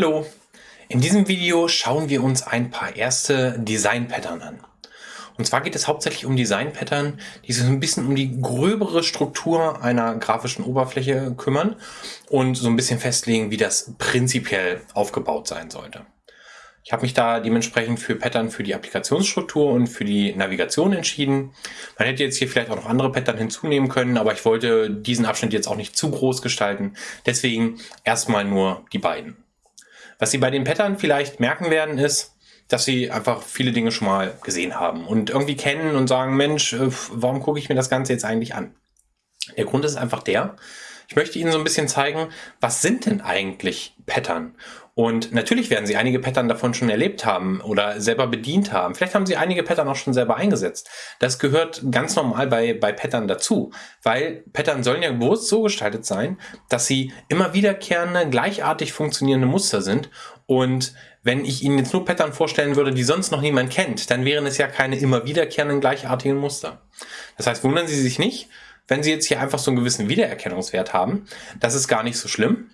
Hallo! In diesem Video schauen wir uns ein paar erste Design-Pattern an. Und zwar geht es hauptsächlich um Design-Pattern, die sich so ein bisschen um die gröbere Struktur einer grafischen Oberfläche kümmern und so ein bisschen festlegen, wie das prinzipiell aufgebaut sein sollte. Ich habe mich da dementsprechend für Pattern für die Applikationsstruktur und für die Navigation entschieden. Man hätte jetzt hier vielleicht auch noch andere Pattern hinzunehmen können, aber ich wollte diesen Abschnitt jetzt auch nicht zu groß gestalten. Deswegen erstmal nur die beiden. Was Sie bei den Pattern vielleicht merken werden, ist, dass Sie einfach viele Dinge schon mal gesehen haben und irgendwie kennen und sagen, Mensch, äh, warum gucke ich mir das Ganze jetzt eigentlich an? Der Grund ist einfach der, ich möchte Ihnen so ein bisschen zeigen, was sind denn eigentlich Pattern? Und natürlich werden Sie einige Pattern davon schon erlebt haben oder selber bedient haben. Vielleicht haben Sie einige Pattern auch schon selber eingesetzt. Das gehört ganz normal bei, bei Pattern dazu, weil Pattern sollen ja bewusst so gestaltet sein, dass sie immer wiederkehrende, gleichartig funktionierende Muster sind. Und wenn ich Ihnen jetzt nur Pattern vorstellen würde, die sonst noch niemand kennt, dann wären es ja keine immer wiederkehrenden, gleichartigen Muster. Das heißt, wundern Sie sich nicht, wenn Sie jetzt hier einfach so einen gewissen Wiedererkennungswert haben. Das ist gar nicht so schlimm.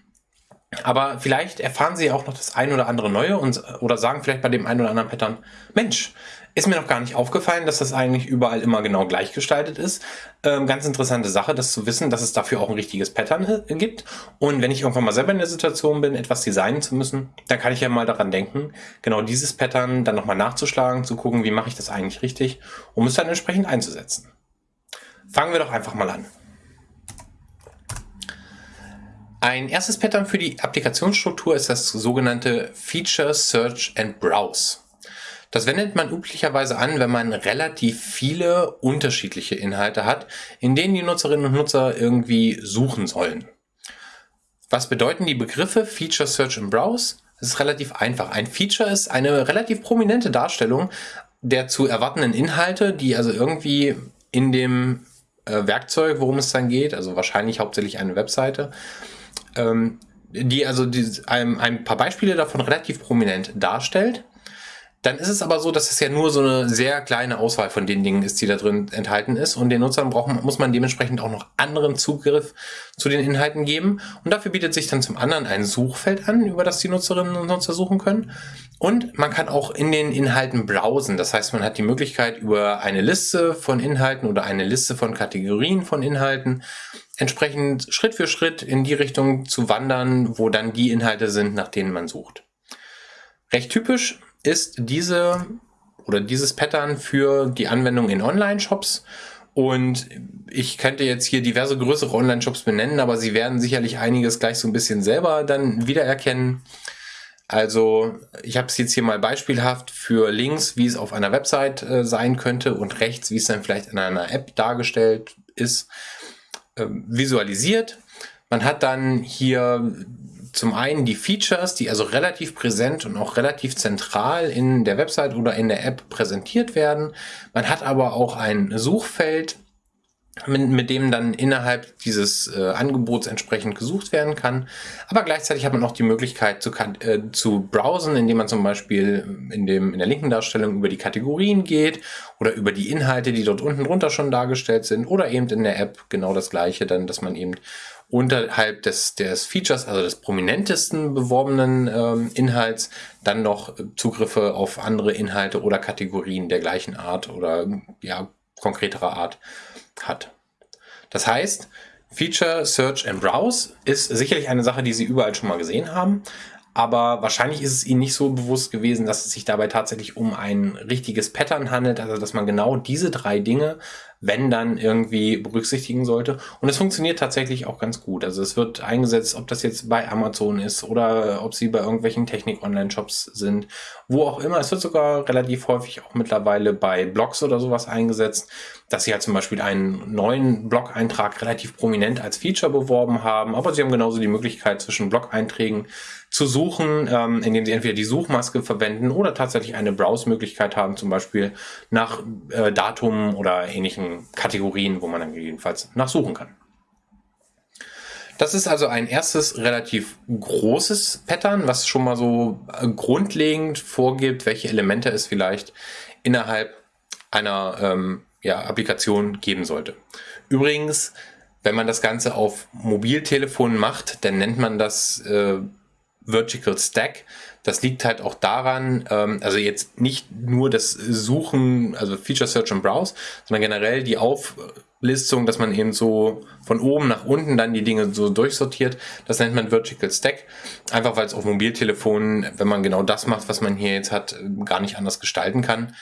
Aber vielleicht erfahren Sie auch noch das ein oder andere Neue und, oder sagen vielleicht bei dem einen oder anderen Pattern, Mensch, ist mir noch gar nicht aufgefallen, dass das eigentlich überall immer genau gleich gestaltet ist. Ähm, ganz interessante Sache, das zu wissen, dass es dafür auch ein richtiges Pattern gibt. Und wenn ich irgendwann mal selber in der Situation bin, etwas designen zu müssen, dann kann ich ja mal daran denken, genau dieses Pattern dann nochmal nachzuschlagen, zu gucken, wie mache ich das eigentlich richtig, um es dann entsprechend einzusetzen. Fangen wir doch einfach mal an. Ein erstes Pattern für die Applikationsstruktur ist das sogenannte Feature Search and Browse. Das wendet man üblicherweise an, wenn man relativ viele unterschiedliche Inhalte hat, in denen die Nutzerinnen und Nutzer irgendwie suchen sollen. Was bedeuten die Begriffe Feature Search and Browse? Es ist relativ einfach. Ein Feature ist eine relativ prominente Darstellung der zu erwartenden Inhalte, die also irgendwie in dem äh, Werkzeug, worum es dann geht, also wahrscheinlich hauptsächlich eine Webseite, ähm, die also die, ein, ein paar Beispiele davon relativ prominent darstellt. Dann ist es aber so, dass es ja nur so eine sehr kleine Auswahl von den Dingen ist, die da drin enthalten ist. Und den Nutzern brauchen, muss man dementsprechend auch noch anderen Zugriff zu den Inhalten geben. Und dafür bietet sich dann zum anderen ein Suchfeld an, über das die Nutzerinnen und Nutzer suchen können. Und man kann auch in den Inhalten browsen. Das heißt, man hat die Möglichkeit, über eine Liste von Inhalten oder eine Liste von Kategorien von Inhalten entsprechend Schritt für Schritt in die Richtung zu wandern, wo dann die Inhalte sind, nach denen man sucht. Recht typisch ist diese oder dieses Pattern für die Anwendung in Online-Shops. Und ich könnte jetzt hier diverse größere Online-Shops benennen, aber Sie werden sicherlich einiges gleich so ein bisschen selber dann wiedererkennen. Also ich habe es jetzt hier mal beispielhaft für links, wie es auf einer Website äh, sein könnte und rechts, wie es dann vielleicht in einer App dargestellt ist, äh, visualisiert. Man hat dann hier zum einen die Features, die also relativ präsent und auch relativ zentral in der Website oder in der App präsentiert werden. Man hat aber auch ein Suchfeld, mit, mit dem dann innerhalb dieses äh, Angebots entsprechend gesucht werden kann. Aber gleichzeitig hat man auch die Möglichkeit zu, äh, zu browsen, indem man zum Beispiel in, dem, in der linken Darstellung über die Kategorien geht oder über die Inhalte, die dort unten drunter schon dargestellt sind oder eben in der App genau das gleiche, dann, dass man eben unterhalb des, des Features, also des prominentesten beworbenen ähm, Inhalts, dann noch Zugriffe auf andere Inhalte oder Kategorien der gleichen Art oder ja, konkreterer Art hat. Das heißt, Feature, Search and Browse ist sicherlich eine Sache, die Sie überall schon mal gesehen haben, aber wahrscheinlich ist es Ihnen nicht so bewusst gewesen, dass es sich dabei tatsächlich um ein richtiges Pattern handelt, also dass man genau diese drei Dinge wenn dann irgendwie berücksichtigen sollte. Und es funktioniert tatsächlich auch ganz gut. Also es wird eingesetzt, ob das jetzt bei Amazon ist oder ob sie bei irgendwelchen Technik-Online-Shops sind, wo auch immer. Es wird sogar relativ häufig auch mittlerweile bei Blogs oder sowas eingesetzt, dass sie halt zum Beispiel einen neuen Blog-Eintrag relativ prominent als Feature beworben haben. Aber sie haben genauso die Möglichkeit zwischen Blog-Einträgen zu suchen, ähm, indem sie entweder die Suchmaske verwenden oder tatsächlich eine Browse-Möglichkeit haben, zum Beispiel nach äh, Datum oder ähnlichen Kategorien, wo man dann jedenfalls nachsuchen kann. Das ist also ein erstes relativ großes Pattern, was schon mal so äh, grundlegend vorgibt, welche Elemente es vielleicht innerhalb einer ähm, ja, Applikation geben sollte. Übrigens, wenn man das Ganze auf Mobiltelefonen macht, dann nennt man das äh, Vertical Stack. Das liegt halt auch daran, ähm, also jetzt nicht nur das Suchen, also Feature Search und Browse, sondern generell die Auflistung, dass man eben so von oben nach unten dann die Dinge so durchsortiert. Das nennt man Vertical Stack. Einfach weil es auf Mobiltelefonen, wenn man genau das macht, was man hier jetzt hat, gar nicht anders gestalten kann.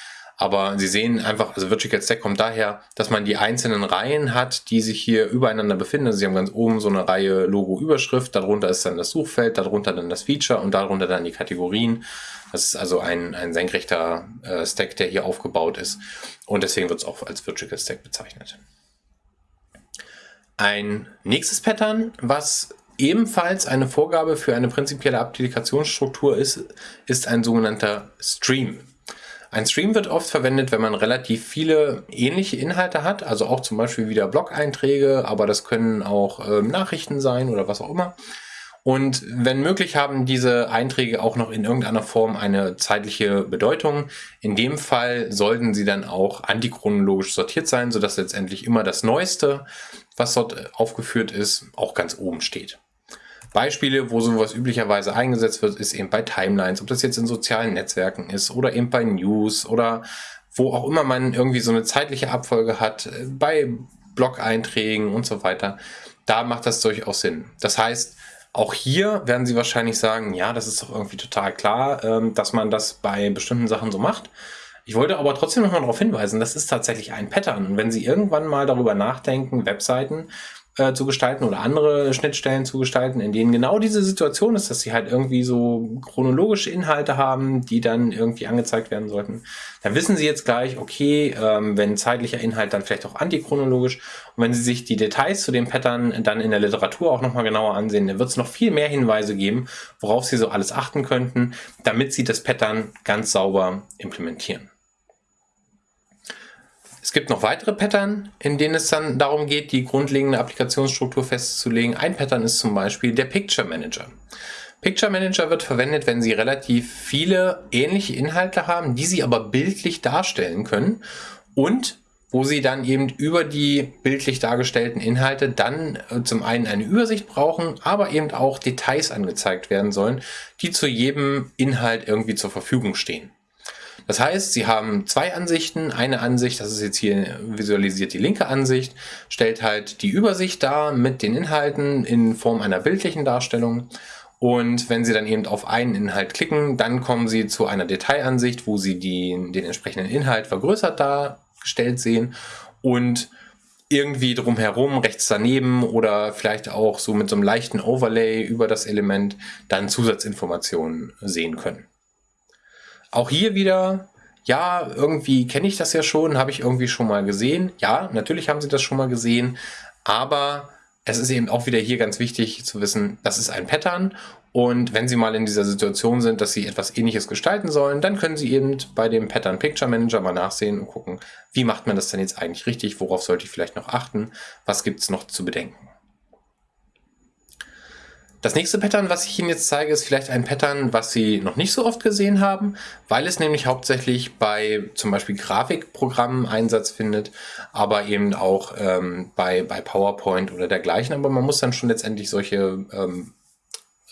Aber Sie sehen einfach, also Vertical Stack kommt daher, dass man die einzelnen Reihen hat, die sich hier übereinander befinden. Also Sie haben ganz oben so eine Reihe Logo-Überschrift, darunter ist dann das Suchfeld, darunter dann das Feature und darunter dann die Kategorien. Das ist also ein, ein senkrechter äh, Stack, der hier aufgebaut ist. Und deswegen wird es auch als Vertical Stack bezeichnet. Ein nächstes Pattern, was ebenfalls eine Vorgabe für eine prinzipielle Applikationsstruktur ist, ist ein sogenannter Stream. Ein Stream wird oft verwendet, wenn man relativ viele ähnliche Inhalte hat, also auch zum Beispiel wieder Blog-Einträge, aber das können auch äh, Nachrichten sein oder was auch immer. Und wenn möglich haben diese Einträge auch noch in irgendeiner Form eine zeitliche Bedeutung. In dem Fall sollten sie dann auch antichronologisch sortiert sein, sodass letztendlich immer das Neueste, was dort aufgeführt ist, auch ganz oben steht. Beispiele, wo sowas üblicherweise eingesetzt wird, ist eben bei Timelines, ob das jetzt in sozialen Netzwerken ist oder eben bei News oder wo auch immer man irgendwie so eine zeitliche Abfolge hat, bei Blog-Einträgen und so weiter. Da macht das durchaus Sinn. Das heißt, auch hier werden Sie wahrscheinlich sagen, ja, das ist doch irgendwie total klar, ähm, dass man das bei bestimmten Sachen so macht. Ich wollte aber trotzdem nochmal darauf hinweisen, das ist tatsächlich ein Pattern. Und wenn Sie irgendwann mal darüber nachdenken, Webseiten äh, zu gestalten oder andere Schnittstellen zu gestalten, in denen genau diese Situation ist, dass sie halt irgendwie so chronologische Inhalte haben, die dann irgendwie angezeigt werden sollten. Dann wissen sie jetzt gleich, okay, ähm, wenn zeitlicher Inhalt, dann vielleicht auch antichronologisch. Und wenn sie sich die Details zu dem Pattern dann in der Literatur auch nochmal genauer ansehen, dann wird es noch viel mehr Hinweise geben, worauf sie so alles achten könnten, damit sie das Pattern ganz sauber implementieren. Es gibt noch weitere Pattern, in denen es dann darum geht, die grundlegende Applikationsstruktur festzulegen. Ein Pattern ist zum Beispiel der Picture Manager. Picture Manager wird verwendet, wenn Sie relativ viele ähnliche Inhalte haben, die Sie aber bildlich darstellen können und wo Sie dann eben über die bildlich dargestellten Inhalte dann äh, zum einen eine Übersicht brauchen, aber eben auch Details angezeigt werden sollen, die zu jedem Inhalt irgendwie zur Verfügung stehen. Das heißt, Sie haben zwei Ansichten. Eine Ansicht, das ist jetzt hier visualisiert die linke Ansicht, stellt halt die Übersicht dar mit den Inhalten in Form einer bildlichen Darstellung. Und wenn Sie dann eben auf einen Inhalt klicken, dann kommen Sie zu einer Detailansicht, wo Sie die, den entsprechenden Inhalt vergrößert dargestellt sehen und irgendwie drumherum, rechts daneben oder vielleicht auch so mit so einem leichten Overlay über das Element dann Zusatzinformationen sehen können. Auch hier wieder, ja, irgendwie kenne ich das ja schon, habe ich irgendwie schon mal gesehen. Ja, natürlich haben sie das schon mal gesehen, aber es ist eben auch wieder hier ganz wichtig zu wissen, das ist ein Pattern und wenn Sie mal in dieser Situation sind, dass Sie etwas ähnliches gestalten sollen, dann können Sie eben bei dem Pattern Picture Manager mal nachsehen und gucken, wie macht man das denn jetzt eigentlich richtig, worauf sollte ich vielleicht noch achten, was gibt es noch zu bedenken. Das nächste Pattern, was ich Ihnen jetzt zeige, ist vielleicht ein Pattern, was Sie noch nicht so oft gesehen haben, weil es nämlich hauptsächlich bei zum Beispiel Grafikprogrammen Einsatz findet, aber eben auch ähm, bei, bei PowerPoint oder dergleichen. Aber man muss dann schon letztendlich solche, ähm,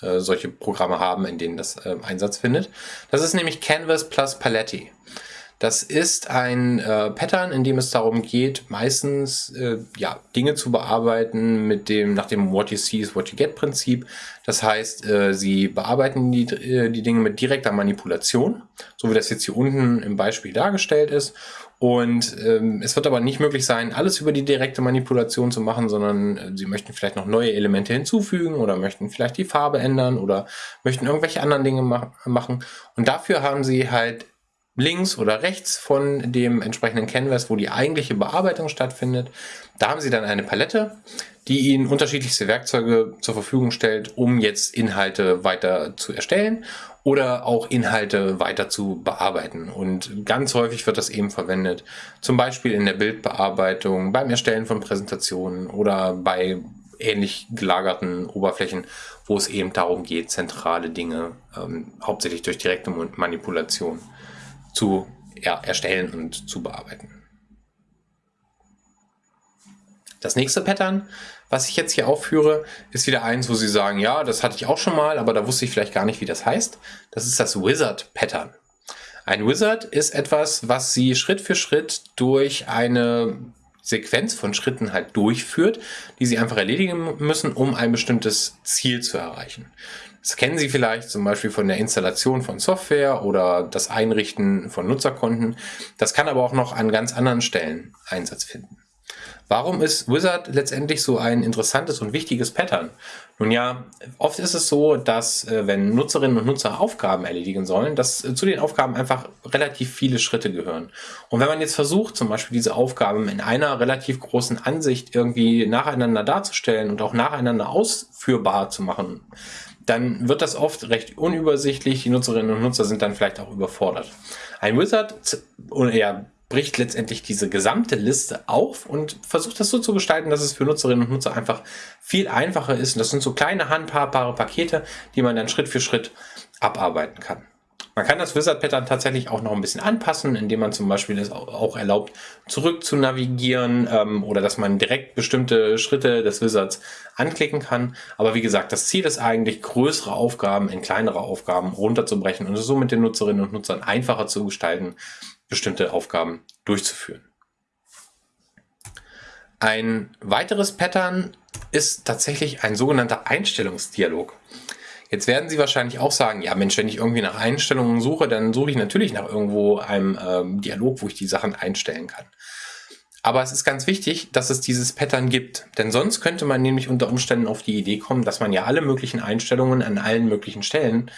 äh, solche Programme haben, in denen das äh, Einsatz findet. Das ist nämlich Canvas plus Paletti. Das ist ein äh, Pattern, in dem es darum geht, meistens äh, ja, Dinge zu bearbeiten mit dem, nach dem What you see is what you get Prinzip. Das heißt, äh, sie bearbeiten die, äh, die Dinge mit direkter Manipulation, so wie das jetzt hier unten im Beispiel dargestellt ist. Und ähm, es wird aber nicht möglich sein, alles über die direkte Manipulation zu machen, sondern äh, Sie möchten vielleicht noch neue Elemente hinzufügen oder möchten vielleicht die Farbe ändern oder möchten irgendwelche anderen Dinge ma machen. Und dafür haben Sie halt links oder rechts von dem entsprechenden Canvas, wo die eigentliche Bearbeitung stattfindet. Da haben Sie dann eine Palette, die Ihnen unterschiedlichste Werkzeuge zur Verfügung stellt, um jetzt Inhalte weiter zu erstellen oder auch Inhalte weiter zu bearbeiten. Und ganz häufig wird das eben verwendet, zum Beispiel in der Bildbearbeitung, beim Erstellen von Präsentationen oder bei ähnlich gelagerten Oberflächen, wo es eben darum geht, zentrale Dinge ähm, hauptsächlich durch direkte Manipulation zu ja, erstellen und zu bearbeiten. Das nächste Pattern, was ich jetzt hier aufführe, ist wieder eins, wo Sie sagen, ja, das hatte ich auch schon mal, aber da wusste ich vielleicht gar nicht, wie das heißt. Das ist das Wizard-Pattern. Ein Wizard ist etwas, was Sie Schritt für Schritt durch eine Sequenz von Schritten halt durchführt, die Sie einfach erledigen müssen, um ein bestimmtes Ziel zu erreichen. Das kennen Sie vielleicht zum Beispiel von der Installation von Software oder das Einrichten von Nutzerkonten. Das kann aber auch noch an ganz anderen Stellen Einsatz finden. Warum ist Wizard letztendlich so ein interessantes und wichtiges Pattern? Nun ja, oft ist es so, dass äh, wenn Nutzerinnen und Nutzer Aufgaben erledigen sollen, dass äh, zu den Aufgaben einfach relativ viele Schritte gehören. Und wenn man jetzt versucht, zum Beispiel diese Aufgaben in einer relativ großen Ansicht irgendwie nacheinander darzustellen und auch nacheinander ausführbar zu machen, dann wird das oft recht unübersichtlich. Die Nutzerinnen und Nutzer sind dann vielleicht auch überfordert. Ein Wizard, ja, bricht letztendlich diese gesamte Liste auf und versucht das so zu gestalten, dass es für Nutzerinnen und Nutzer einfach viel einfacher ist. Und das sind so kleine handhabbare Pakete, die man dann Schritt für Schritt abarbeiten kann. Man kann das Wizard-Pattern tatsächlich auch noch ein bisschen anpassen, indem man zum Beispiel es auch erlaubt, zurück zu navigieren ähm, oder dass man direkt bestimmte Schritte des Wizards anklicken kann. Aber wie gesagt, das Ziel ist eigentlich, größere Aufgaben in kleinere Aufgaben runterzubrechen und es so mit den Nutzerinnen und Nutzern einfacher zu gestalten, bestimmte Aufgaben durchzuführen. Ein weiteres Pattern ist tatsächlich ein sogenannter Einstellungsdialog. Jetzt werden Sie wahrscheinlich auch sagen, ja Mensch, wenn ich irgendwie nach Einstellungen suche, dann suche ich natürlich nach irgendwo einem ähm, Dialog, wo ich die Sachen einstellen kann. Aber es ist ganz wichtig, dass es dieses Pattern gibt. Denn sonst könnte man nämlich unter Umständen auf die Idee kommen, dass man ja alle möglichen Einstellungen an allen möglichen Stellen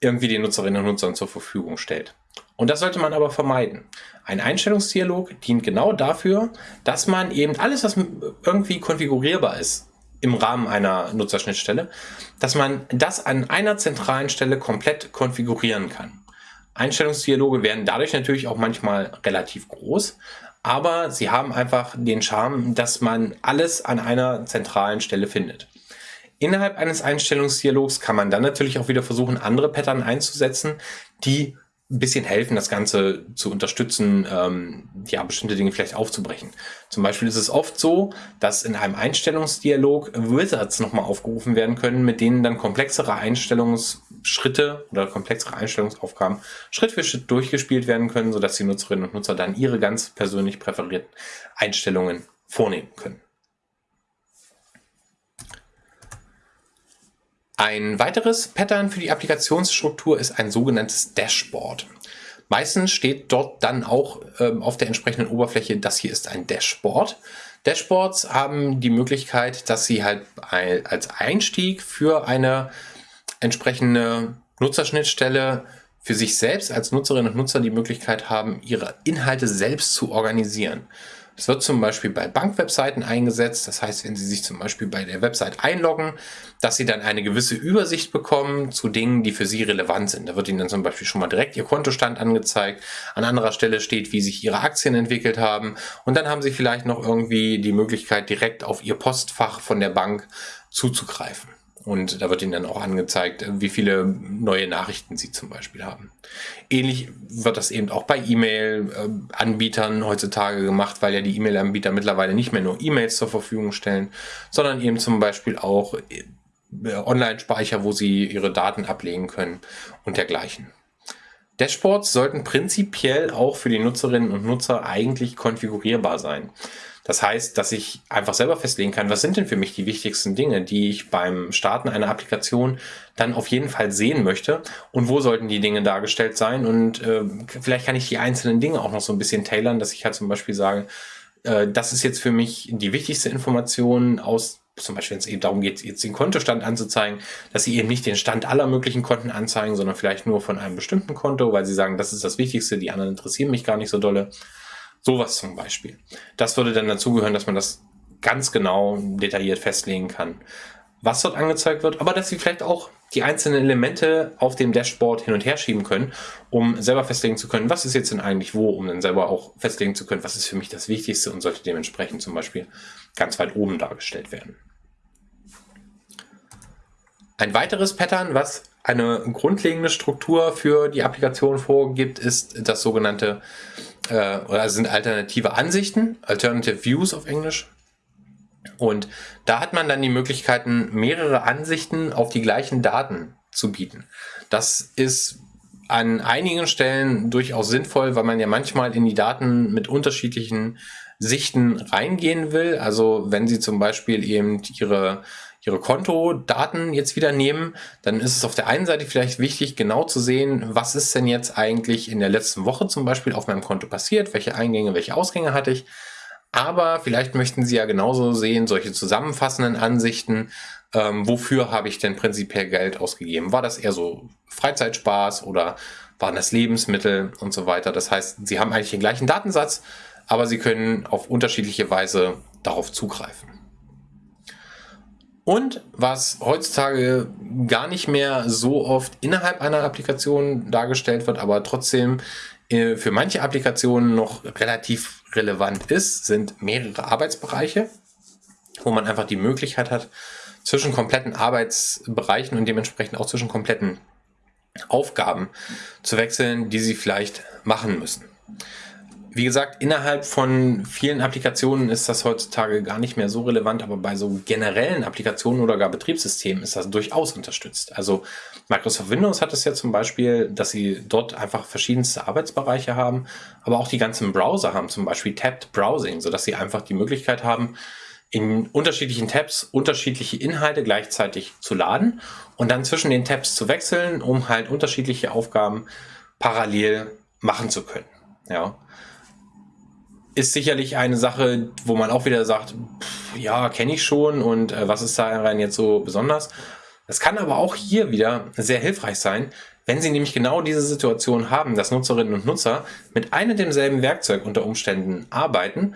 irgendwie den Nutzerinnen und Nutzern zur Verfügung stellt. Und das sollte man aber vermeiden. Ein Einstellungsdialog dient genau dafür, dass man eben alles, was irgendwie konfigurierbar ist, im Rahmen einer Nutzerschnittstelle, dass man das an einer zentralen Stelle komplett konfigurieren kann. Einstellungsdialoge werden dadurch natürlich auch manchmal relativ groß, aber sie haben einfach den Charme, dass man alles an einer zentralen Stelle findet. Innerhalb eines Einstellungsdialogs kann man dann natürlich auch wieder versuchen, andere Pattern einzusetzen, die ein bisschen helfen, das Ganze zu unterstützen, ähm, ja, bestimmte Dinge vielleicht aufzubrechen. Zum Beispiel ist es oft so, dass in einem Einstellungsdialog Wizards nochmal aufgerufen werden können, mit denen dann komplexere Einstellungsschritte oder komplexere Einstellungsaufgaben Schritt für Schritt durchgespielt werden können, sodass die Nutzerinnen und Nutzer dann ihre ganz persönlich präferierten Einstellungen vornehmen können. Ein weiteres Pattern für die Applikationsstruktur ist ein sogenanntes Dashboard. Meistens steht dort dann auch ähm, auf der entsprechenden Oberfläche, das hier ist ein Dashboard. Dashboards haben die Möglichkeit, dass sie halt als Einstieg für eine entsprechende Nutzerschnittstelle für sich selbst als Nutzerinnen und Nutzer die Möglichkeit haben, ihre Inhalte selbst zu organisieren. Es wird zum Beispiel bei Bankwebseiten eingesetzt. Das heißt, wenn Sie sich zum Beispiel bei der Website einloggen, dass Sie dann eine gewisse Übersicht bekommen zu Dingen, die für Sie relevant sind. Da wird Ihnen dann zum Beispiel schon mal direkt Ihr Kontostand angezeigt. An anderer Stelle steht, wie sich Ihre Aktien entwickelt haben. Und dann haben Sie vielleicht noch irgendwie die Möglichkeit, direkt auf Ihr Postfach von der Bank zuzugreifen. Und da wird Ihnen dann auch angezeigt, wie viele neue Nachrichten Sie zum Beispiel haben. Ähnlich wird das eben auch bei E-Mail-Anbietern heutzutage gemacht, weil ja die E-Mail-Anbieter mittlerweile nicht mehr nur E-Mails zur Verfügung stellen, sondern eben zum Beispiel auch äh, Online-Speicher, wo Sie Ihre Daten ablegen können und dergleichen. Dashboards sollten prinzipiell auch für die Nutzerinnen und Nutzer eigentlich konfigurierbar sein. Das heißt, dass ich einfach selber festlegen kann, was sind denn für mich die wichtigsten Dinge, die ich beim Starten einer Applikation dann auf jeden Fall sehen möchte und wo sollten die Dinge dargestellt sein und äh, vielleicht kann ich die einzelnen Dinge auch noch so ein bisschen tailern, dass ich halt zum Beispiel sage, äh, das ist jetzt für mich die wichtigste Information aus zum Beispiel, wenn es eben darum geht, jetzt den Kontostand anzuzeigen, dass sie eben nicht den Stand aller möglichen Konten anzeigen, sondern vielleicht nur von einem bestimmten Konto, weil sie sagen, das ist das Wichtigste, die anderen interessieren mich gar nicht so dolle. Sowas zum Beispiel. Das würde dann dazugehören, dass man das ganz genau detailliert festlegen kann, was dort angezeigt wird, aber dass Sie vielleicht auch die einzelnen Elemente auf dem Dashboard hin und her schieben können, um selber festlegen zu können, was ist jetzt denn eigentlich wo, um dann selber auch festlegen zu können, was ist für mich das Wichtigste und sollte dementsprechend zum Beispiel ganz weit oben dargestellt werden. Ein weiteres Pattern, was eine grundlegende Struktur für die Applikation vorgibt, ist das sogenannte äh, oder sind alternative Ansichten, Alternative Views auf Englisch. Und da hat man dann die Möglichkeiten, mehrere Ansichten auf die gleichen Daten zu bieten. Das ist an einigen Stellen durchaus sinnvoll, weil man ja manchmal in die Daten mit unterschiedlichen Sichten reingehen will. Also wenn Sie zum Beispiel eben Ihre, Ihre Kontodaten jetzt wieder nehmen, dann ist es auf der einen Seite vielleicht wichtig, genau zu sehen, was ist denn jetzt eigentlich in der letzten Woche zum Beispiel auf meinem Konto passiert, welche Eingänge, welche Ausgänge hatte ich. Aber vielleicht möchten Sie ja genauso sehen, solche zusammenfassenden Ansichten, ähm, wofür habe ich denn prinzipiell Geld ausgegeben? War das eher so Freizeitspaß oder waren das Lebensmittel und so weiter? Das heißt, Sie haben eigentlich den gleichen Datensatz, aber Sie können auf unterschiedliche Weise darauf zugreifen. Und was heutzutage gar nicht mehr so oft innerhalb einer Applikation dargestellt wird, aber trotzdem äh, für manche Applikationen noch relativ relevant ist, sind mehrere Arbeitsbereiche, wo man einfach die Möglichkeit hat, zwischen kompletten Arbeitsbereichen und dementsprechend auch zwischen kompletten Aufgaben zu wechseln, die sie vielleicht machen müssen. Wie gesagt, innerhalb von vielen Applikationen ist das heutzutage gar nicht mehr so relevant, aber bei so generellen Applikationen oder gar Betriebssystemen ist das durchaus unterstützt. Also Microsoft Windows hat es ja zum Beispiel, dass sie dort einfach verschiedenste Arbeitsbereiche haben, aber auch die ganzen Browser haben zum Beispiel Tabbed Browsing, sodass sie einfach die Möglichkeit haben, in unterschiedlichen Tabs unterschiedliche Inhalte gleichzeitig zu laden und dann zwischen den Tabs zu wechseln, um halt unterschiedliche Aufgaben parallel machen zu können. Ja ist sicherlich eine Sache, wo man auch wieder sagt, pff, ja, kenne ich schon und äh, was ist daran jetzt so besonders? Das kann aber auch hier wieder sehr hilfreich sein, wenn Sie nämlich genau diese Situation haben, dass Nutzerinnen und Nutzer mit einem demselben Werkzeug unter Umständen arbeiten,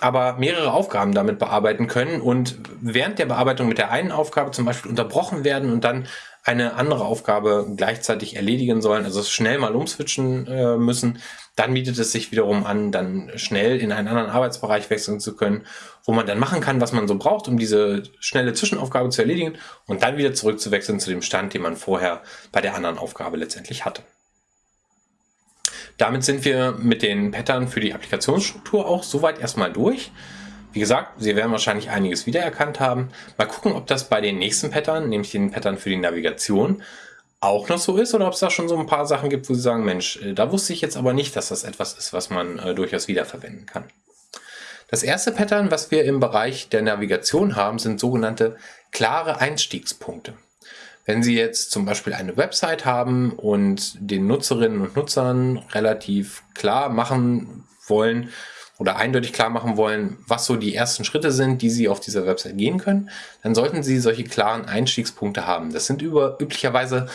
aber mehrere Aufgaben damit bearbeiten können und während der Bearbeitung mit der einen Aufgabe zum Beispiel unterbrochen werden und dann eine andere Aufgabe gleichzeitig erledigen sollen, also schnell mal umswitchen äh, müssen, dann bietet es sich wiederum an, dann schnell in einen anderen Arbeitsbereich wechseln zu können, wo man dann machen kann, was man so braucht, um diese schnelle Zwischenaufgabe zu erledigen und dann wieder zurückzuwechseln zu dem Stand, den man vorher bei der anderen Aufgabe letztendlich hatte. Damit sind wir mit den Pattern für die Applikationsstruktur auch soweit erstmal durch. Wie gesagt, Sie werden wahrscheinlich einiges wiedererkannt haben. Mal gucken, ob das bei den nächsten Pattern, nämlich den Pattern für die Navigation, auch noch so ist oder ob es da schon so ein paar Sachen gibt, wo Sie sagen, Mensch, äh, da wusste ich jetzt aber nicht, dass das etwas ist, was man äh, durchaus wiederverwenden kann. Das erste Pattern, was wir im Bereich der Navigation haben, sind sogenannte klare Einstiegspunkte. Wenn Sie jetzt zum Beispiel eine Website haben und den Nutzerinnen und Nutzern relativ klar machen wollen, oder eindeutig klar machen wollen, was so die ersten Schritte sind, die Sie auf dieser Website gehen können, dann sollten Sie solche klaren Einstiegspunkte haben. Das sind über, üblicherweise,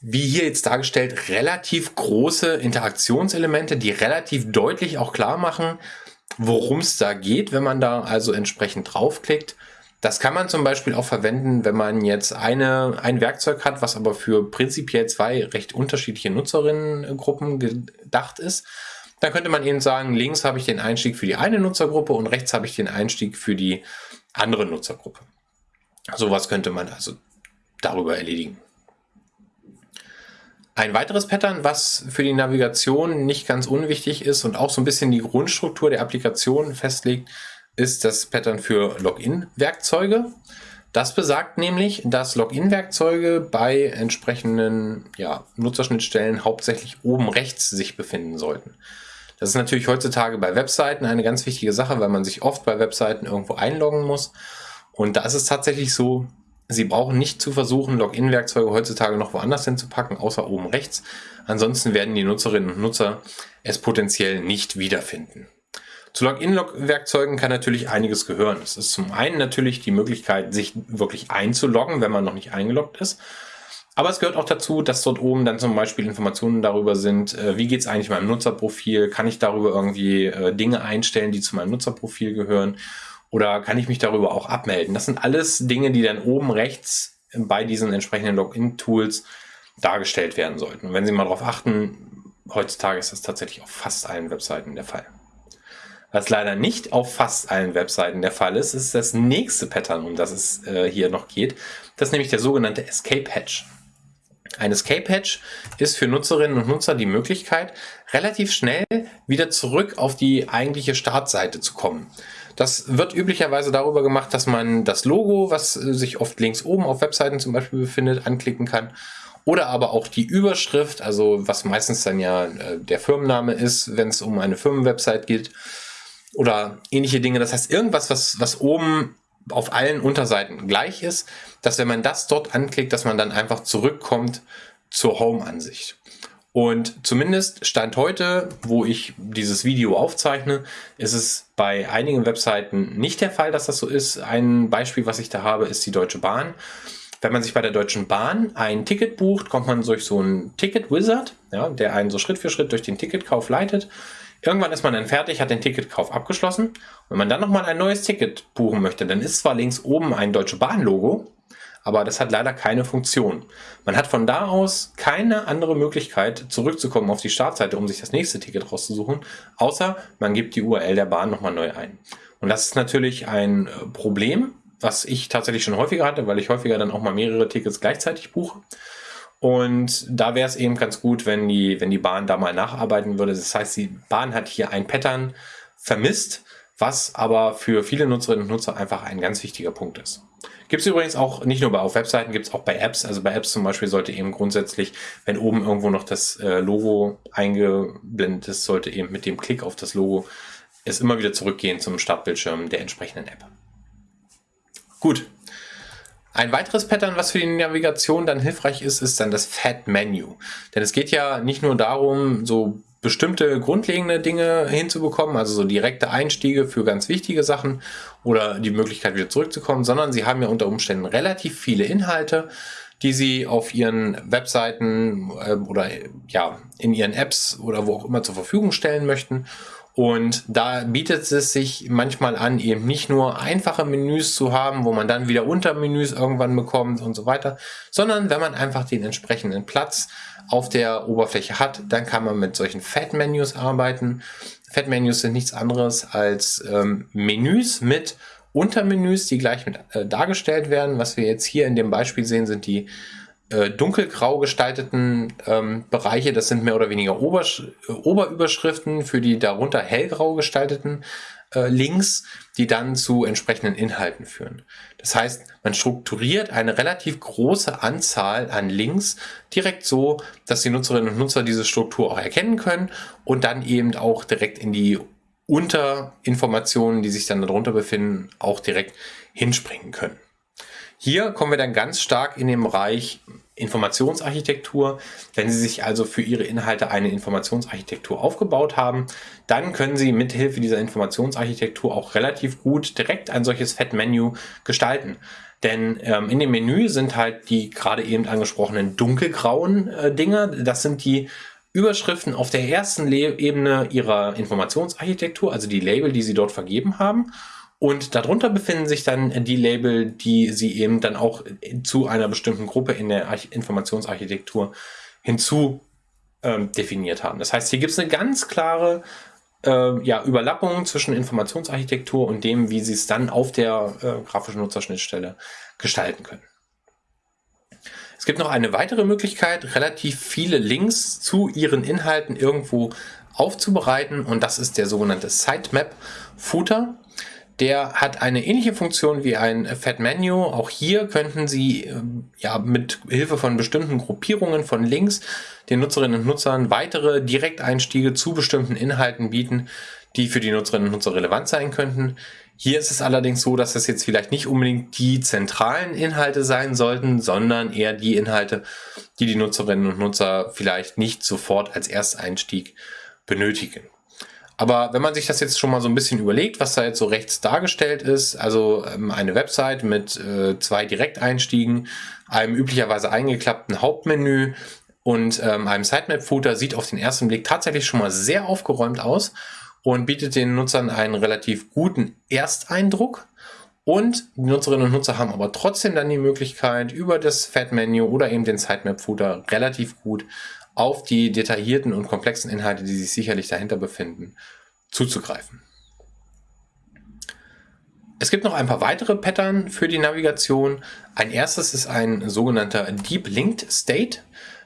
wie hier jetzt dargestellt, relativ große Interaktionselemente, die relativ deutlich auch klar machen, worum es da geht, wenn man da also entsprechend draufklickt. Das kann man zum Beispiel auch verwenden, wenn man jetzt eine, ein Werkzeug hat, was aber für prinzipiell zwei recht unterschiedliche Nutzerinnengruppen gedacht ist. Dann könnte man eben sagen, links habe ich den Einstieg für die eine Nutzergruppe und rechts habe ich den Einstieg für die andere Nutzergruppe. Sowas könnte man also darüber erledigen. Ein weiteres Pattern, was für die Navigation nicht ganz unwichtig ist und auch so ein bisschen die Grundstruktur der Applikation festlegt, ist das Pattern für Login-Werkzeuge. Das besagt nämlich, dass Login-Werkzeuge bei entsprechenden ja, Nutzerschnittstellen hauptsächlich oben rechts sich befinden sollten. Das ist natürlich heutzutage bei Webseiten eine ganz wichtige Sache, weil man sich oft bei Webseiten irgendwo einloggen muss. Und da ist es tatsächlich so, Sie brauchen nicht zu versuchen, Login-Werkzeuge heutzutage noch woanders hinzupacken, außer oben rechts. Ansonsten werden die Nutzerinnen und Nutzer es potenziell nicht wiederfinden. Zu Login-Werkzeugen kann natürlich einiges gehören. Es ist zum einen natürlich die Möglichkeit, sich wirklich einzuloggen, wenn man noch nicht eingeloggt ist. Aber es gehört auch dazu, dass dort oben dann zum Beispiel Informationen darüber sind, äh, wie geht es eigentlich meinem Nutzerprofil, kann ich darüber irgendwie äh, Dinge einstellen, die zu meinem Nutzerprofil gehören oder kann ich mich darüber auch abmelden. Das sind alles Dinge, die dann oben rechts bei diesen entsprechenden Login-Tools dargestellt werden sollten. Und wenn Sie mal darauf achten, heutzutage ist das tatsächlich auf fast allen Webseiten der Fall. Was leider nicht auf fast allen Webseiten der Fall ist, ist das nächste Pattern, um das es äh, hier noch geht. Das ist nämlich der sogenannte Escape Hatch. Ein Escape Hatch ist für Nutzerinnen und Nutzer die Möglichkeit, relativ schnell wieder zurück auf die eigentliche Startseite zu kommen. Das wird üblicherweise darüber gemacht, dass man das Logo, was sich oft links oben auf Webseiten zum Beispiel befindet, anklicken kann. Oder aber auch die Überschrift, also was meistens dann ja äh, der Firmenname ist, wenn es um eine Firmenwebsite geht. Oder ähnliche Dinge. Das heißt, irgendwas, was, was oben auf allen Unterseiten gleich ist, dass wenn man das dort anklickt, dass man dann einfach zurückkommt zur Home-Ansicht. Und zumindest Stand heute, wo ich dieses Video aufzeichne, ist es bei einigen Webseiten nicht der Fall, dass das so ist. Ein Beispiel, was ich da habe, ist die Deutsche Bahn. Wenn man sich bei der Deutschen Bahn ein Ticket bucht, kommt man durch so einen Ticket-Wizard, ja, der einen so Schritt für Schritt durch den Ticketkauf leitet. Irgendwann ist man dann fertig, hat den Ticketkauf abgeschlossen. Und wenn man dann nochmal ein neues Ticket buchen möchte, dann ist zwar links oben ein Deutsche Bahn-Logo, aber das hat leider keine Funktion. Man hat von da aus keine andere Möglichkeit, zurückzukommen auf die Startseite, um sich das nächste Ticket rauszusuchen, außer man gibt die URL der Bahn nochmal neu ein. Und das ist natürlich ein äh, Problem, was ich tatsächlich schon häufiger hatte, weil ich häufiger dann auch mal mehrere Tickets gleichzeitig buche. Und da wäre es eben ganz gut, wenn die, wenn die Bahn da mal nacharbeiten würde. Das heißt, die Bahn hat hier ein Pattern vermisst, was aber für viele Nutzerinnen und Nutzer einfach ein ganz wichtiger Punkt ist. Gibt es übrigens auch nicht nur bei auf Webseiten, gibt es auch bei Apps. Also bei Apps zum Beispiel sollte eben grundsätzlich, wenn oben irgendwo noch das äh, Logo eingeblendet ist, sollte eben mit dem Klick auf das Logo es immer wieder zurückgehen zum Startbildschirm der entsprechenden App. Gut. Ein weiteres Pattern, was für die Navigation dann hilfreich ist, ist dann das Fat Menu. Denn es geht ja nicht nur darum, so bestimmte grundlegende Dinge hinzubekommen, also so direkte Einstiege für ganz wichtige Sachen oder die Möglichkeit wieder zurückzukommen, sondern sie haben ja unter Umständen relativ viele Inhalte, die sie auf ihren Webseiten äh, oder ja in ihren Apps oder wo auch immer zur Verfügung stellen möchten. Und da bietet es sich manchmal an, eben nicht nur einfache Menüs zu haben, wo man dann wieder Untermenüs irgendwann bekommt und so weiter, sondern wenn man einfach den entsprechenden Platz auf der Oberfläche hat, dann kann man mit solchen Fat-Menus arbeiten. Fat-Menus sind nichts anderes als ähm, Menüs mit Untermenüs, die gleich mit äh, dargestellt werden. Was wir jetzt hier in dem Beispiel sehen, sind die äh, dunkelgrau gestalteten ähm, Bereiche. Das sind mehr oder weniger Obersch äh, Oberüberschriften für die darunter hellgrau gestalteten äh, Links, die dann zu entsprechenden Inhalten führen. Das heißt, man strukturiert eine relativ große Anzahl an Links direkt so, dass die Nutzerinnen und Nutzer diese Struktur auch erkennen können und dann eben auch direkt in die Unterinformationen, die sich dann darunter befinden, auch direkt hinspringen können. Hier kommen wir dann ganz stark in den Bereich Informationsarchitektur. Wenn Sie sich also für Ihre Inhalte eine Informationsarchitektur aufgebaut haben, dann können Sie mithilfe dieser Informationsarchitektur auch relativ gut direkt ein solches Fett-Menü gestalten. Denn ähm, in dem Menü sind halt die gerade eben angesprochenen dunkelgrauen äh, Dinge. Das sind die Überschriften auf der ersten Le Ebene Ihrer Informationsarchitektur, also die Label, die Sie dort vergeben haben. Und darunter befinden sich dann die Label, die Sie eben dann auch zu einer bestimmten Gruppe in der Informationsarchitektur hinzu ähm, definiert haben. Das heißt, hier gibt es eine ganz klare äh, ja, Überlappung zwischen Informationsarchitektur und dem, wie Sie es dann auf der äh, grafischen Nutzerschnittstelle gestalten können. Es gibt noch eine weitere Möglichkeit, relativ viele Links zu Ihren Inhalten irgendwo aufzubereiten und das ist der sogenannte Sitemap Footer. Der hat eine ähnliche Funktion wie ein Fat Menu. Auch hier könnten Sie ähm, ja mit Hilfe von bestimmten Gruppierungen von Links den Nutzerinnen und Nutzern weitere Direkteinstiege zu bestimmten Inhalten bieten, die für die Nutzerinnen und Nutzer relevant sein könnten. Hier ist es allerdings so, dass das jetzt vielleicht nicht unbedingt die zentralen Inhalte sein sollten, sondern eher die Inhalte, die die Nutzerinnen und Nutzer vielleicht nicht sofort als Ersteinstieg benötigen. Aber wenn man sich das jetzt schon mal so ein bisschen überlegt, was da jetzt so rechts dargestellt ist, also ähm, eine Website mit äh, zwei Direkteinstiegen, einem üblicherweise eingeklappten Hauptmenü und ähm, einem Sitemap-Footer, sieht auf den ersten Blick tatsächlich schon mal sehr aufgeräumt aus und bietet den Nutzern einen relativ guten Ersteindruck. Und die Nutzerinnen und Nutzer haben aber trotzdem dann die Möglichkeit, über das Fat-Menü oder eben den Sitemap-Footer relativ gut auf die detaillierten und komplexen Inhalte, die sich sicherlich dahinter befinden, zuzugreifen. Es gibt noch ein paar weitere Pattern für die Navigation. Ein erstes ist ein sogenannter Deep Linked State.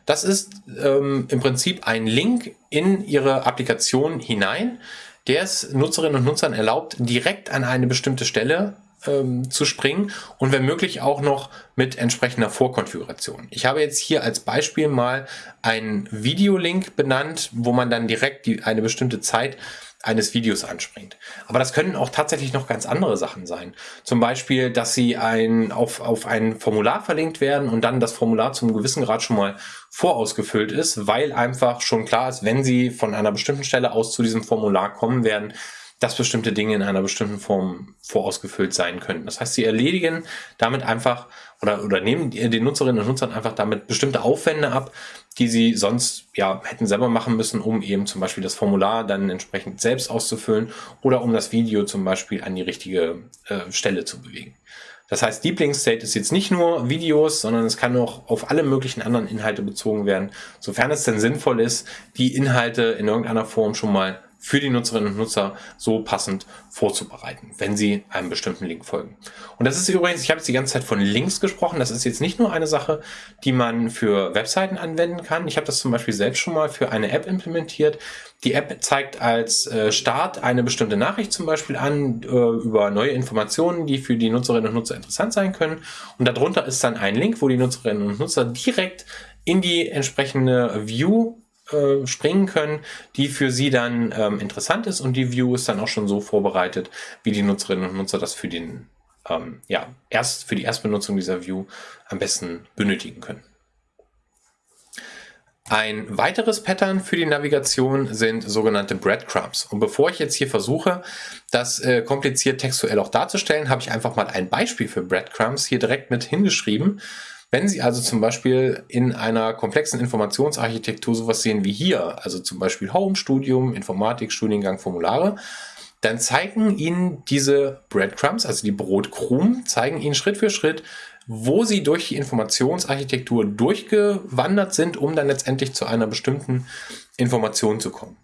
Das ist ähm, im Prinzip ein Link in Ihre Applikation hinein, der es Nutzerinnen und Nutzern erlaubt, direkt an eine bestimmte Stelle ähm, zu springen und wenn möglich auch noch mit entsprechender Vorkonfiguration. Ich habe jetzt hier als Beispiel mal einen Videolink benannt, wo man dann direkt die, eine bestimmte Zeit eines Videos anspringt. Aber das können auch tatsächlich noch ganz andere Sachen sein. Zum Beispiel, dass sie ein, auf, auf ein Formular verlinkt werden und dann das Formular zum gewissen Grad schon mal vorausgefüllt ist, weil einfach schon klar ist, wenn sie von einer bestimmten Stelle aus zu diesem Formular kommen werden, dass bestimmte Dinge in einer bestimmten Form vorausgefüllt sein können. Das heißt, sie erledigen damit einfach oder, oder nehmen den Nutzerinnen und Nutzern einfach damit bestimmte Aufwände ab, die sie sonst ja hätten selber machen müssen, um eben zum Beispiel das Formular dann entsprechend selbst auszufüllen oder um das Video zum Beispiel an die richtige äh, Stelle zu bewegen. Das heißt, Deep Link State ist jetzt nicht nur Videos, sondern es kann auch auf alle möglichen anderen Inhalte bezogen werden, sofern es denn sinnvoll ist, die Inhalte in irgendeiner Form schon mal für die Nutzerinnen und Nutzer so passend vorzubereiten, wenn sie einem bestimmten Link folgen. Und das ist übrigens, ich habe jetzt die ganze Zeit von Links gesprochen, das ist jetzt nicht nur eine Sache, die man für Webseiten anwenden kann. Ich habe das zum Beispiel selbst schon mal für eine App implementiert. Die App zeigt als äh, Start eine bestimmte Nachricht zum Beispiel an äh, über neue Informationen, die für die Nutzerinnen und Nutzer interessant sein können. Und darunter ist dann ein Link, wo die Nutzerinnen und Nutzer direkt in die entsprechende View äh, springen können, die für sie dann ähm, interessant ist und die View ist dann auch schon so vorbereitet, wie die Nutzerinnen und Nutzer das für den ähm, ja, erst für die Erstbenutzung dieser View am besten benötigen können. Ein weiteres Pattern für die Navigation sind sogenannte Breadcrumbs. Und bevor ich jetzt hier versuche, das äh, kompliziert textuell auch darzustellen, habe ich einfach mal ein Beispiel für Breadcrumbs hier direkt mit hingeschrieben. Wenn Sie also zum Beispiel in einer komplexen Informationsarchitektur sowas sehen wie hier, also zum Beispiel Home, Studium, Informatik, Studiengang, Formulare, dann zeigen Ihnen diese Breadcrumbs, also die Brotkrumen, zeigen Ihnen Schritt für Schritt, wo Sie durch die Informationsarchitektur durchgewandert sind, um dann letztendlich zu einer bestimmten Information zu kommen.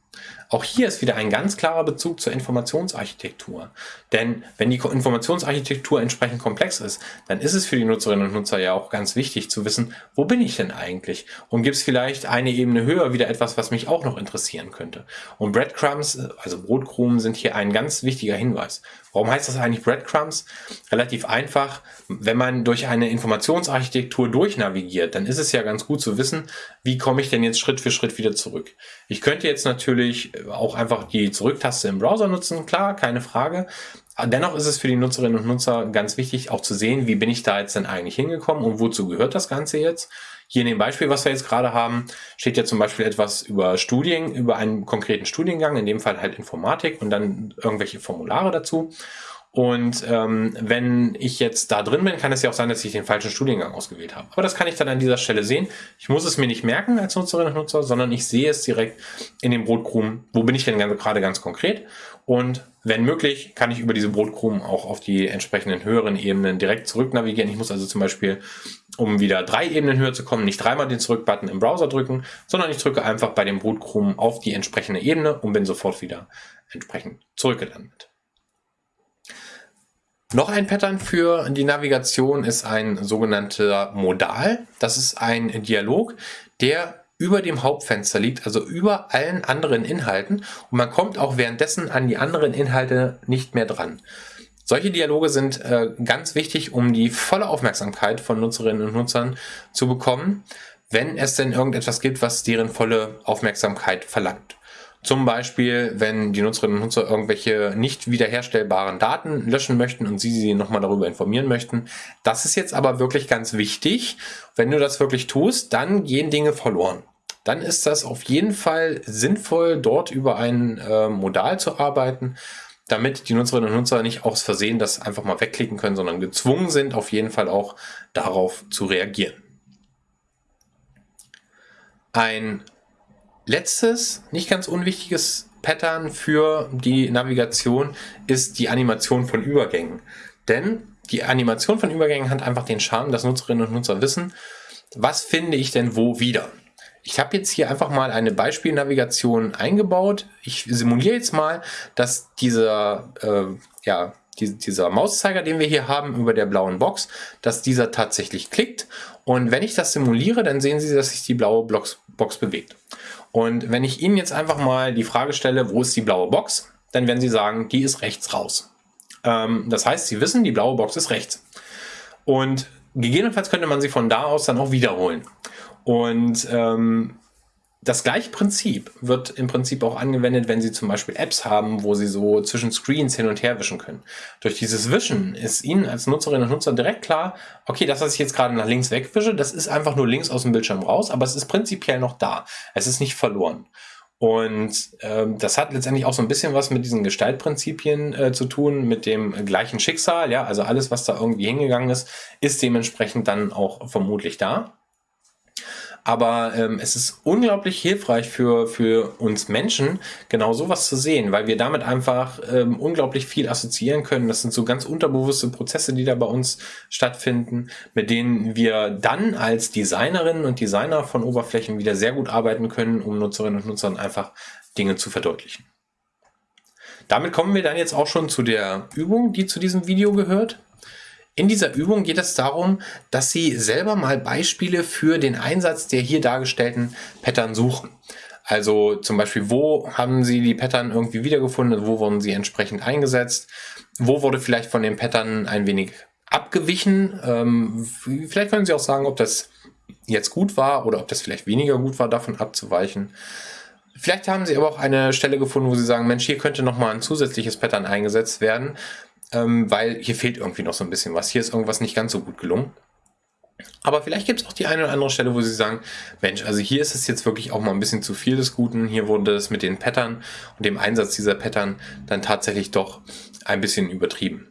Auch hier ist wieder ein ganz klarer Bezug zur Informationsarchitektur. Denn wenn die Informationsarchitektur entsprechend komplex ist, dann ist es für die Nutzerinnen und Nutzer ja auch ganz wichtig zu wissen, wo bin ich denn eigentlich? Und gibt es vielleicht eine Ebene höher wieder etwas, was mich auch noch interessieren könnte? Und Breadcrumbs, also Brotkrumen, sind hier ein ganz wichtiger Hinweis. Warum heißt das eigentlich Breadcrumbs? Relativ einfach, wenn man durch eine Informationsarchitektur durchnavigiert, dann ist es ja ganz gut zu wissen, wie komme ich denn jetzt Schritt für Schritt wieder zurück. Ich könnte jetzt natürlich auch einfach die Zurücktaste im Browser nutzen, klar, keine Frage. Dennoch ist es für die Nutzerinnen und Nutzer ganz wichtig, auch zu sehen, wie bin ich da jetzt denn eigentlich hingekommen und wozu gehört das Ganze jetzt. Hier in dem Beispiel, was wir jetzt gerade haben, steht ja zum Beispiel etwas über Studien, über einen konkreten Studiengang, in dem Fall halt Informatik und dann irgendwelche Formulare dazu. Und ähm, wenn ich jetzt da drin bin, kann es ja auch sein, dass ich den falschen Studiengang ausgewählt habe. Aber das kann ich dann an dieser Stelle sehen. Ich muss es mir nicht merken als Nutzerin und Nutzer, sondern ich sehe es direkt in dem Brotkrumen. Wo bin ich denn gerade ganz konkret? Und wenn möglich, kann ich über diese Brotkrumen auch auf die entsprechenden höheren Ebenen direkt zurück navigieren. Ich muss also zum Beispiel, um wieder drei Ebenen höher zu kommen, nicht dreimal den Zurück-Button im Browser drücken, sondern ich drücke einfach bei dem Brotkrumen auf die entsprechende Ebene und bin sofort wieder entsprechend zurückgelandet. Noch ein Pattern für die Navigation ist ein sogenannter Modal. Das ist ein Dialog, der über dem Hauptfenster liegt, also über allen anderen Inhalten und man kommt auch währenddessen an die anderen Inhalte nicht mehr dran. Solche Dialoge sind äh, ganz wichtig, um die volle Aufmerksamkeit von Nutzerinnen und Nutzern zu bekommen, wenn es denn irgendetwas gibt, was deren volle Aufmerksamkeit verlangt. Zum Beispiel, wenn die Nutzerinnen und Nutzer irgendwelche nicht wiederherstellbaren Daten löschen möchten und Sie sie nochmal darüber informieren möchten. Das ist jetzt aber wirklich ganz wichtig. Wenn du das wirklich tust, dann gehen Dinge verloren. Dann ist das auf jeden Fall sinnvoll, dort über ein äh, Modal zu arbeiten, damit die Nutzerinnen und Nutzer nicht aus Versehen das einfach mal wegklicken können, sondern gezwungen sind, auf jeden Fall auch darauf zu reagieren. Ein Letztes, nicht ganz unwichtiges Pattern für die Navigation ist die Animation von Übergängen. Denn die Animation von Übergängen hat einfach den Charme, dass Nutzerinnen und Nutzer wissen, was finde ich denn wo wieder. Ich habe jetzt hier einfach mal eine Beispielnavigation eingebaut. Ich simuliere jetzt mal, dass dieser, äh, ja, dieser Mauszeiger, den wir hier haben über der blauen Box, dass dieser tatsächlich klickt. Und wenn ich das simuliere, dann sehen Sie, dass sich die blaue Box bewegt. Und wenn ich Ihnen jetzt einfach mal die Frage stelle, wo ist die blaue Box, dann werden Sie sagen, die ist rechts raus. Ähm, das heißt, Sie wissen, die blaue Box ist rechts. Und gegebenenfalls könnte man sie von da aus dann auch wiederholen. Und ähm, das gleiche Prinzip wird im Prinzip auch angewendet, wenn Sie zum Beispiel Apps haben, wo Sie so zwischen Screens hin und her wischen können. Durch dieses Wischen ist Ihnen als Nutzerinnen und Nutzer direkt klar, okay, das, was ich jetzt gerade nach links wegwische, das ist einfach nur links aus dem Bildschirm raus, aber es ist prinzipiell noch da. Es ist nicht verloren. Und ähm, das hat letztendlich auch so ein bisschen was mit diesen Gestaltprinzipien äh, zu tun, mit dem gleichen Schicksal. Ja, also alles, was da irgendwie hingegangen ist, ist dementsprechend dann auch vermutlich da. Aber ähm, es ist unglaublich hilfreich für, für uns Menschen, genau sowas zu sehen, weil wir damit einfach ähm, unglaublich viel assoziieren können. Das sind so ganz unterbewusste Prozesse, die da bei uns stattfinden, mit denen wir dann als Designerinnen und Designer von Oberflächen wieder sehr gut arbeiten können, um Nutzerinnen und Nutzern einfach Dinge zu verdeutlichen. Damit kommen wir dann jetzt auch schon zu der Übung, die zu diesem Video gehört. In dieser Übung geht es darum, dass Sie selber mal Beispiele für den Einsatz der hier dargestellten Pattern suchen. Also zum Beispiel, wo haben Sie die Pattern irgendwie wiedergefunden, wo wurden sie entsprechend eingesetzt, wo wurde vielleicht von den Pattern ein wenig abgewichen. Ähm, vielleicht können Sie auch sagen, ob das jetzt gut war oder ob das vielleicht weniger gut war, davon abzuweichen. Vielleicht haben Sie aber auch eine Stelle gefunden, wo Sie sagen, Mensch, hier könnte nochmal ein zusätzliches Pattern eingesetzt werden ähm, weil hier fehlt irgendwie noch so ein bisschen was. Hier ist irgendwas nicht ganz so gut gelungen. Aber vielleicht gibt es auch die eine oder andere Stelle, wo Sie sagen, Mensch, also hier ist es jetzt wirklich auch mal ein bisschen zu viel des Guten. Hier wurde es mit den Pattern und dem Einsatz dieser Pattern dann tatsächlich doch ein bisschen übertrieben.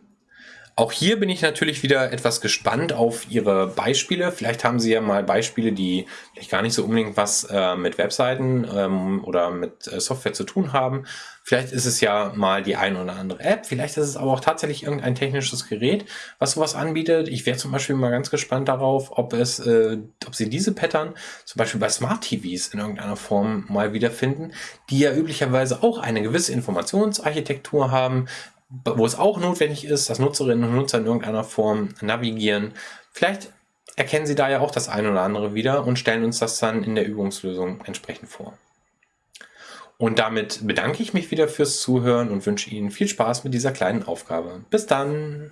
Auch hier bin ich natürlich wieder etwas gespannt auf Ihre Beispiele. Vielleicht haben Sie ja mal Beispiele, die vielleicht gar nicht so unbedingt was äh, mit Webseiten ähm, oder mit äh, Software zu tun haben. Vielleicht ist es ja mal die eine oder andere App. Vielleicht ist es aber auch tatsächlich irgendein technisches Gerät, was sowas anbietet. Ich wäre zum Beispiel mal ganz gespannt darauf, ob es, äh, ob Sie diese Pattern zum Beispiel bei Smart TVs in irgendeiner Form mal wiederfinden, die ja üblicherweise auch eine gewisse Informationsarchitektur haben, wo es auch notwendig ist, dass Nutzerinnen und Nutzer in irgendeiner Form navigieren. Vielleicht erkennen Sie da ja auch das eine oder andere wieder und stellen uns das dann in der Übungslösung entsprechend vor. Und damit bedanke ich mich wieder fürs Zuhören und wünsche Ihnen viel Spaß mit dieser kleinen Aufgabe. Bis dann!